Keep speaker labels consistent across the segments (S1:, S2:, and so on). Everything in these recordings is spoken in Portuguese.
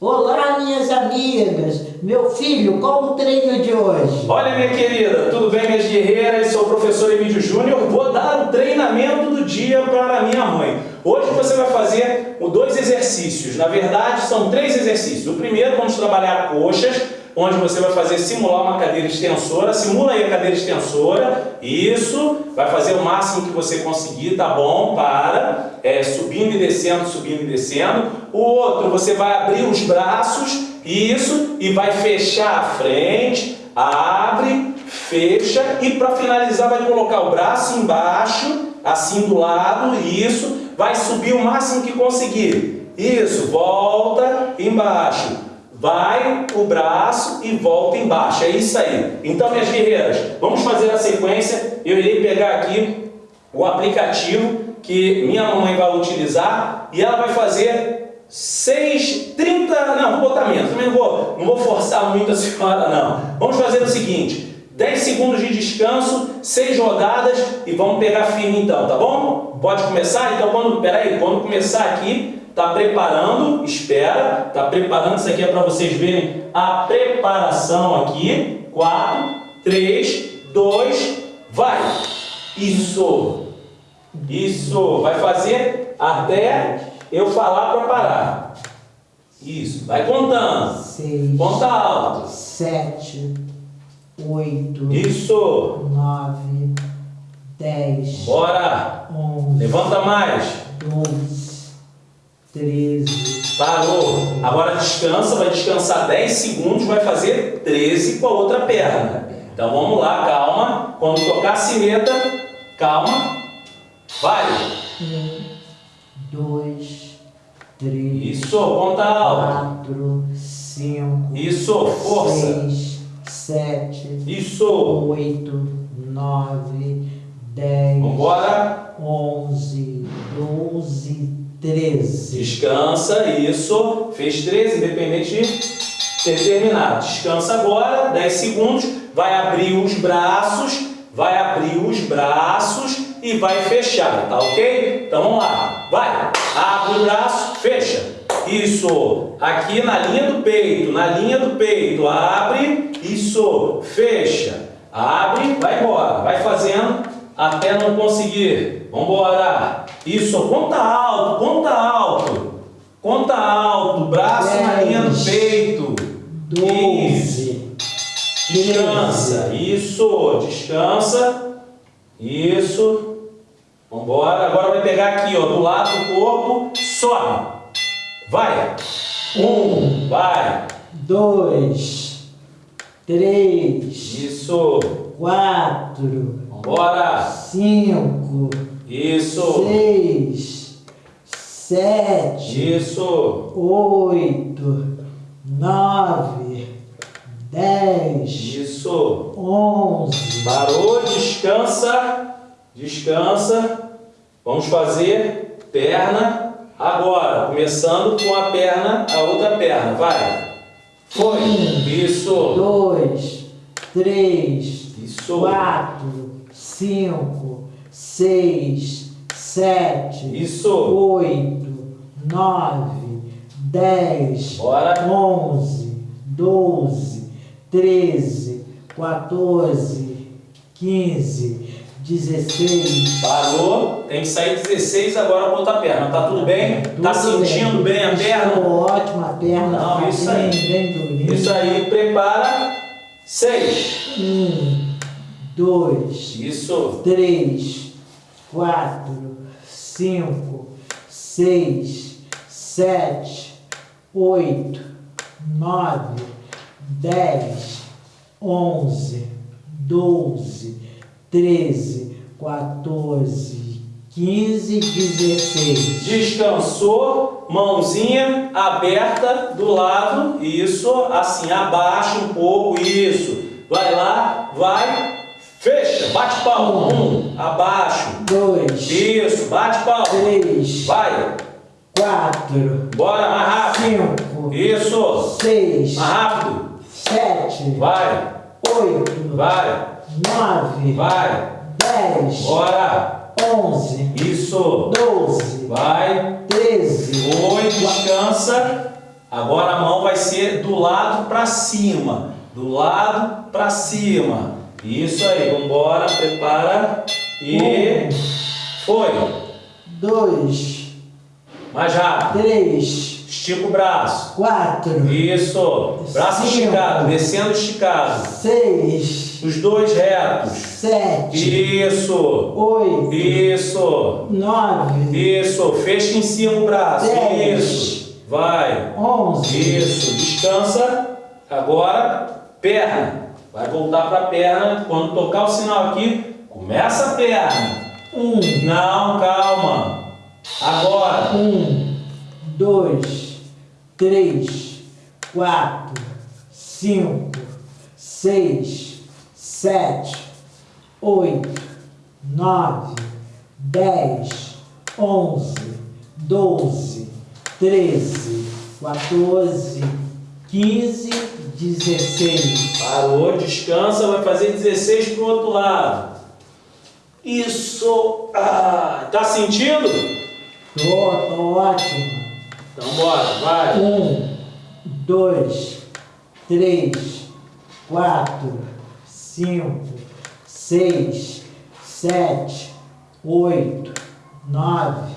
S1: Olá, minhas amigas! Meu filho, qual o treino de hoje?
S2: Olha, minha querida, tudo bem, minhas guerreiras? Sou o professor Emílio Júnior. Vou dar o treinamento do dia para minha mãe. Hoje você vai fazer dois exercícios. Na verdade, são três exercícios. O primeiro, vamos trabalhar coxas onde você vai fazer simular uma cadeira extensora, simula aí a cadeira extensora, isso, vai fazer o máximo que você conseguir, tá bom? Para, é, subindo e descendo, subindo e descendo. O outro, você vai abrir os braços, isso, e vai fechar a frente, abre, fecha, e para finalizar vai colocar o braço embaixo, assim do lado, isso, vai subir o máximo que conseguir. Isso, volta, embaixo, vai o braço e volta embaixo. É isso aí. Então, minhas guerreiras, vamos fazer a sequência. Eu irei pegar aqui o aplicativo que minha mamãe vai utilizar e ela vai fazer 6, 30, não, vou botar menos, também não vou, não vou forçar muito a senhora não. Vamos fazer o seguinte, 10 segundos de descanso, 6 rodadas e vamos pegar firme então, tá bom? Pode começar? Então, quando, peraí, quando começar aqui, Está preparando, espera, está preparando, isso aqui é para vocês verem a preparação aqui. 4, 3, 2, vai! Isso! Isso! Vai fazer até eu falar para parar. Isso, vai contando.
S1: Seis,
S2: Conta alto.
S1: Sete, oito.
S2: Isso.
S1: Nove, dez.
S2: Bora.
S1: Onze.
S2: Levanta mais.
S1: Doze. 13.
S2: Parou. Agora descansa, vai descansar 10 segundos, vai fazer 13 com a outra perna. Então vamos lá, calma. Quando tocar a sineta, calma. Vai.
S1: 1, 2, 3.
S2: Isso, conta alto.
S1: 4, 5.
S2: Isso, força.
S1: 6, 7.
S2: Isso.
S1: 8, 9, 10.
S2: Vambora.
S1: 11, 12, 13.
S2: Descansa, isso. Fez 13, independente de ter terminado. Descansa agora, 10 segundos. Vai abrir os braços, vai abrir os braços e vai fechar, tá ok? Então vamos lá. Vai, abre o braço, fecha. Isso, aqui na linha do peito, na linha do peito, abre, isso, fecha. Abre, vai embora, vai fazendo até não conseguir. Vamos embora. Isso, conta alto, conta alto. Conta alto, braço Dez, na linha do peito.
S1: 12.
S2: Descansa. Isso, descansa. Isso. Vamos embora. Agora vai pegar aqui, ó, do lado do corpo. Sobe. Vai. Um, vai.
S1: Dois. Três.
S2: Isso.
S1: Quatro.
S2: Vambora.
S1: Cinco.
S2: Isso.
S1: Seis, sete.
S2: Isso.
S1: Oito, nove, dez.
S2: Isso.
S1: Onze.
S2: Parou, descansa. Descansa. Vamos fazer perna agora. Começando com a perna, a outra perna. Vai. Foi. Isso.
S1: Dois, três,
S2: Isso.
S1: quatro, cinco, seis, sete,
S2: Isso.
S1: oito, nove, dez,
S2: Bora.
S1: onze, doze, treze, quatorze, quinze, dezesseis.
S2: Parou. Tem que sair 16 agora com a perna. Tá tudo bem?
S1: Tudo
S2: tá sentindo bem, bem a perna?
S1: Estou ótimo a perna.
S2: Não,
S1: tá
S2: isso aí.
S1: Bem, bem
S2: isso aí. Prepara. 6.
S1: 1,
S2: 2,
S1: 3, quatro, cinco, seis, sete, oito, nove, dez, onze, doze, treze, 14, 15, 16.
S2: Descansou, mãozinha aberta do lado, isso, assim, abaixa um pouco, isso. Vai lá, vai, fecha, bate palma, um, abaixo,
S1: Dois,
S2: isso, bate palma,
S1: três,
S2: vai,
S1: quatro,
S2: bora, mais rápido,
S1: cinco,
S2: isso,
S1: seis,
S2: mais rápido,
S1: sete,
S2: vai,
S1: oito,
S2: vai,
S1: nove,
S2: vai,
S1: dez,
S2: bora,
S1: onze,
S2: isso,
S1: doze,
S2: vai,
S1: treze,
S2: Oi, descansa. Agora a mão ser do lado para cima. Do lado para cima. Isso aí, vamos embora, prepara. E
S1: Um,
S2: foi.
S1: dois,
S2: Mais rápido.
S1: três,
S2: Estica o braço.
S1: quatro,
S2: Isso. Braço
S1: Cinco.
S2: esticado, descendo esticado.
S1: seis,
S2: Os dois retos.
S1: sete,
S2: Isso.
S1: oito,
S2: Isso.
S1: nove,
S2: Isso. Fecha em cima o braço.
S1: Dez.
S2: Isso. Vai.
S1: onze,
S2: Isso. Descansa. Agora, perna. Vai voltar para a perna. Quando tocar o sinal aqui, começa a perna.
S1: um,
S2: Não, calma. Agora.
S1: um, dois, três, quatro, cinco, seis, sete, oito, nove, dez, onze, doze, treze, 14, 15, 16.
S2: Parou, descansa, vai fazer 16 pro outro lado. Isso. Ah, tá sentindo?
S1: Tô, tô ótimo.
S2: Então bora, vai.
S1: Um, dois, três, quatro, cinco, seis, sete, oito, nove,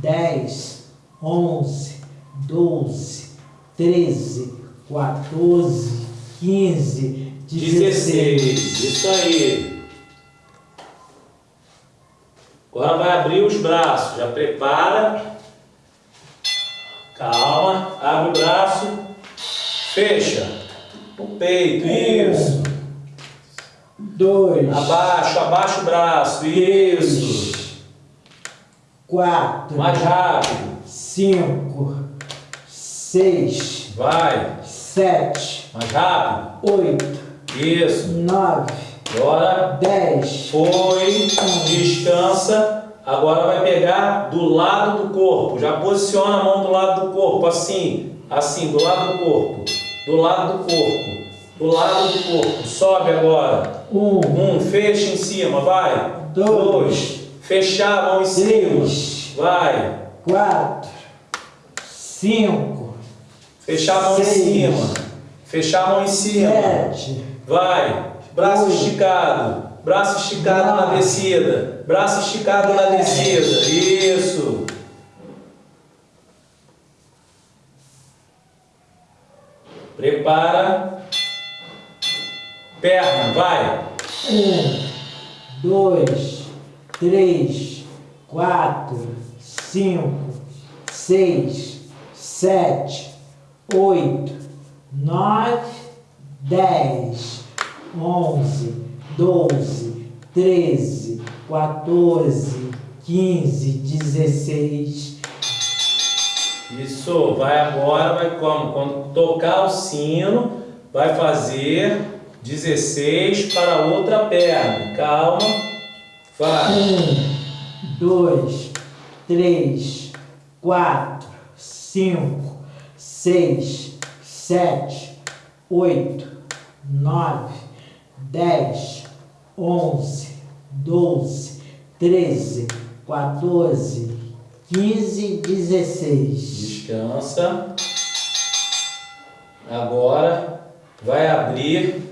S1: dez, onze, doze, treze, 14, 15,
S2: 16.
S1: 16.
S2: Isso aí. Agora vai abrir os braços. Já prepara. Calma. Abre o braço. Fecha. O peito. Isso.
S1: Dois,
S2: Abaixo, abaixa o braço. Isso.
S1: quatro,
S2: Mais rápido.
S1: cinco, seis,
S2: Vai.
S1: Sete,
S2: Mais rápido.
S1: oito,
S2: Isso.
S1: nove,
S2: Agora
S1: dez,
S2: foi. Descansa. Agora vai pegar do lado do corpo. Já posiciona a mão do lado do corpo. Assim. Assim, do lado do corpo. Do lado do corpo. Do lado do corpo. Sobe agora.
S1: um,
S2: Um, fecha em cima. Vai.
S1: Dois.
S2: Fechar a mão em cima.
S1: Três.
S2: Vai.
S1: quatro, cinco,
S2: Fechar a mão em
S1: Seis.
S2: cima. Fechar a mão em cima.
S1: sete,
S2: Vai. Braço
S1: Oito.
S2: esticado. Braço esticado na
S1: Nove.
S2: descida. Braço esticado na
S1: Dez.
S2: descida. Isso. Prepara. Perna, vai.
S1: um, dois, três, quatro, cinco, seis, sete, oito, nove, dez, onze, doze, treze, 14, 15, 16.
S2: Isso. Vai agora, vai como? Quando tocar o sino, vai fazer 16 para a outra perna. Calma. Vai.
S1: Um, dois, três, quatro, cinco, seis, sete, oito, nove, dez, onze, doze, treze, 14, 15, 16.
S2: Descansa. Agora vai abrir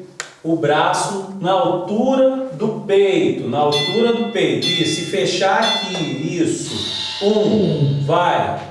S2: o braço na altura do peito, na altura do peito. Isso, e fechar aqui. Isso. Um, vai.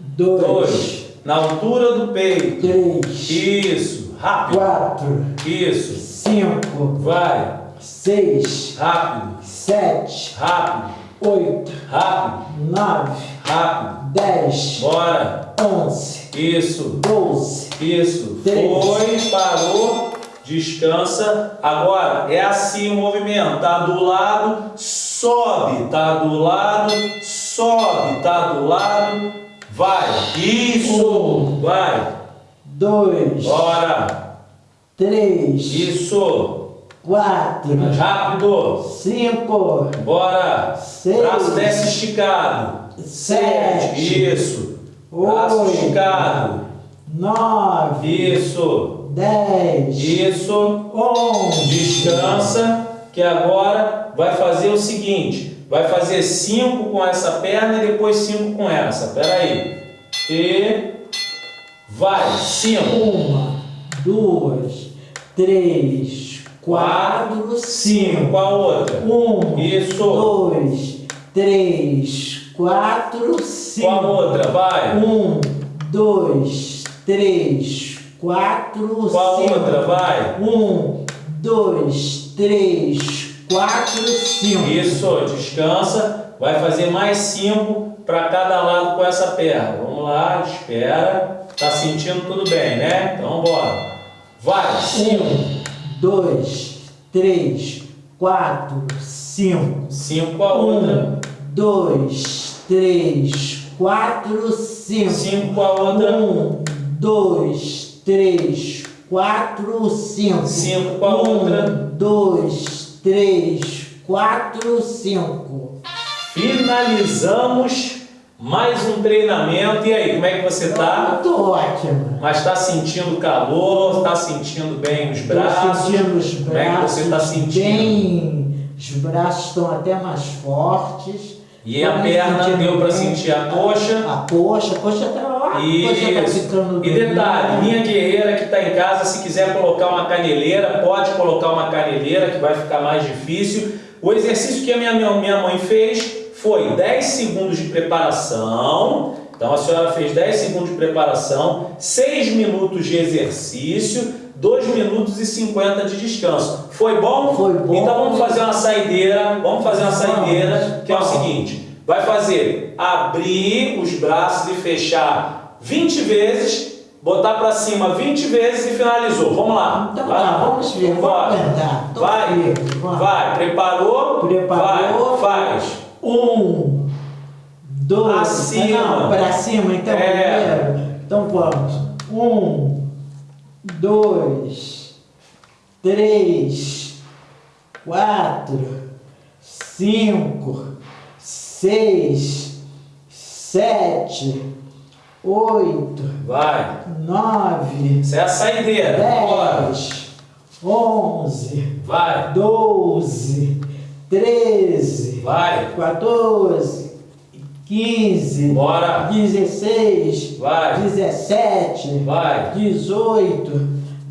S1: Dois,
S2: Dois, na altura do peito.
S1: três,
S2: Isso, rápido.
S1: quatro,
S2: Isso,
S1: cinco,
S2: vai.
S1: seis,
S2: Rápido,
S1: sete,
S2: rápido,
S1: oito,
S2: rápido,
S1: nove,
S2: rápido.
S1: dez,
S2: Bora.
S1: onze,
S2: Isso.
S1: doze,
S2: Isso.
S1: Três.
S2: Foi, parou, descansa. Agora é assim o movimento. Tá do lado, sobe. Tá do lado, sobe. Tá do lado, vai. Isso.
S1: Um.
S2: Vai.
S1: dois,
S2: Bora.
S1: três,
S2: Isso.
S1: quatro,
S2: Mais rápido.
S1: cinco,
S2: Bora.
S1: Seis.
S2: Braço desce esticado.
S1: sete,
S2: Isso. Braço
S1: Oito.
S2: esticado.
S1: nove,
S2: Isso.
S1: dez,
S2: Isso.
S1: onze,
S2: Descansa, que agora vai fazer o seguinte: vai fazer cinco com essa perna e depois cinco com essa. Pera aí. E Vai. Cinco.
S1: Uma, duas, três, quatro,
S2: Cinco.
S1: cinco.
S2: Qual a outra?
S1: Um,
S2: Isso.
S1: dois, três, quatro, cinco.
S2: Qual a outra? Vai.
S1: Um, dois, três, quatro,
S2: Qual a outra? Vai.
S1: Um, dois, três, quatro, cinco.
S2: Isso. Descansa. Vai fazer mais cinco para cada lado com essa perna. Vamos lá. Espera. Tá sentindo tudo bem, né? Então bora. Vai. Cinco.
S1: Um, dois, três, quatro, cinco.
S2: Cinco com a outra.
S1: Um, dois, três, quatro, cinco.
S2: Cinco com a outra.
S1: Um, dois, três, quatro, cinco.
S2: Cinco com a outra.
S1: dois, três, quatro, cinco.
S2: Finalizamos mais um treinamento. E aí, como é que você tá?
S1: Muito ótimo.
S2: Mas está sentindo calor? Está sentindo bem os
S1: Estou
S2: braços?
S1: sentindo os
S2: Como é que
S1: braços
S2: você está sentindo?
S1: bem. Os braços estão até mais fortes.
S2: E a
S1: Tô me
S2: perna deu para sentir a coxa?
S1: A coxa, a coxa tá coxa tá
S2: E detalhe, minha guerreira que está em casa, se quiser colocar uma caneleira, pode colocar uma caneleira que vai ficar mais difícil. O exercício que a minha, minha, mãe fez foi 10 segundos de preparação. Então a senhora fez 10 segundos de preparação, 6 minutos de exercício, 2 minutos e 50 de descanso. Foi bom?
S1: Foi bom.
S2: Então vamos fazer uma saideira. Vamos fazer uma saideira, que é o seguinte: vai fazer abrir os braços e fechar 20 vezes, botar para cima 20 vezes e finalizou. Vamos lá.
S1: Então
S2: vai
S1: tá,
S2: lá.
S1: vamos ver, vamos. Tô
S2: Vai,
S1: vamos.
S2: vai, preparou?
S1: Preparou.
S2: Vai, faz.
S1: Um, dois,
S2: Acima.
S1: não, para cima então
S2: É.
S1: primeiro. Então vamos. Um, dois, três, quatro, cinco, seis, sete, oito,
S2: Vai.
S1: nove,
S2: Isso é a saideira. Bora.
S1: dez, onze,
S2: Vai,
S1: doze, treze.
S2: vai,
S1: 14, 15,
S2: bora.
S1: 16,
S2: Vai,
S1: 17,
S2: vai.
S1: 18,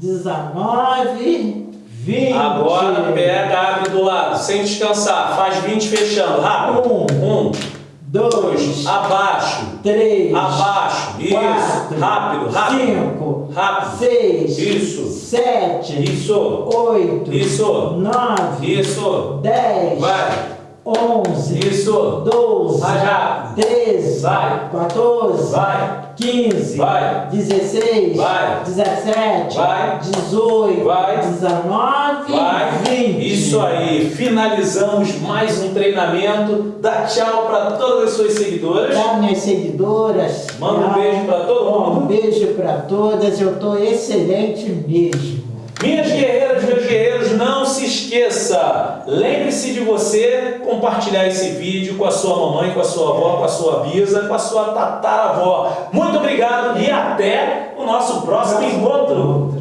S1: 19, 20.
S2: Agora pega, abre do lado, sem descansar. Faz 20 fechando. Rápido.
S1: Um,
S2: Um,
S1: 2,
S2: dois, abaixo,
S1: 3,
S2: abaixo. Isso.
S1: 4,
S2: Rápido, rápido.
S1: 5,
S2: Rápido.
S1: 6,
S2: Isso.
S1: 7,
S2: Isso.
S1: 8,
S2: Isso.
S1: 9,
S2: Isso.
S1: 10,
S2: Vai.
S1: 11,
S2: Isso.
S1: 12,
S2: Mais rápido.
S1: 13,
S2: Vai.
S1: 14,
S2: Vai.
S1: 15,
S2: Vai.
S1: 16,
S2: Vai.
S1: 17,
S2: Vai.
S1: 18,
S2: Vai.
S1: 19,
S2: Vai.
S1: 20.
S2: Isso aí. Finalizamos mais um treinamento. Dá tchau para todas as suas seguidoras.
S1: Para minhas seguidoras.
S2: Manda um
S1: tchau.
S2: beijo pra todo mundo.
S1: Um beijo para todas. Eu tô excelente mesmo.
S2: Minhas guerreiras, meus guerreiros, não se esqueça, lembre-se de você compartilhar esse vídeo com a sua mamãe, com a sua avó, com a sua bisa, com a sua tataravó. Muito obrigado e até o nosso próximo encontro.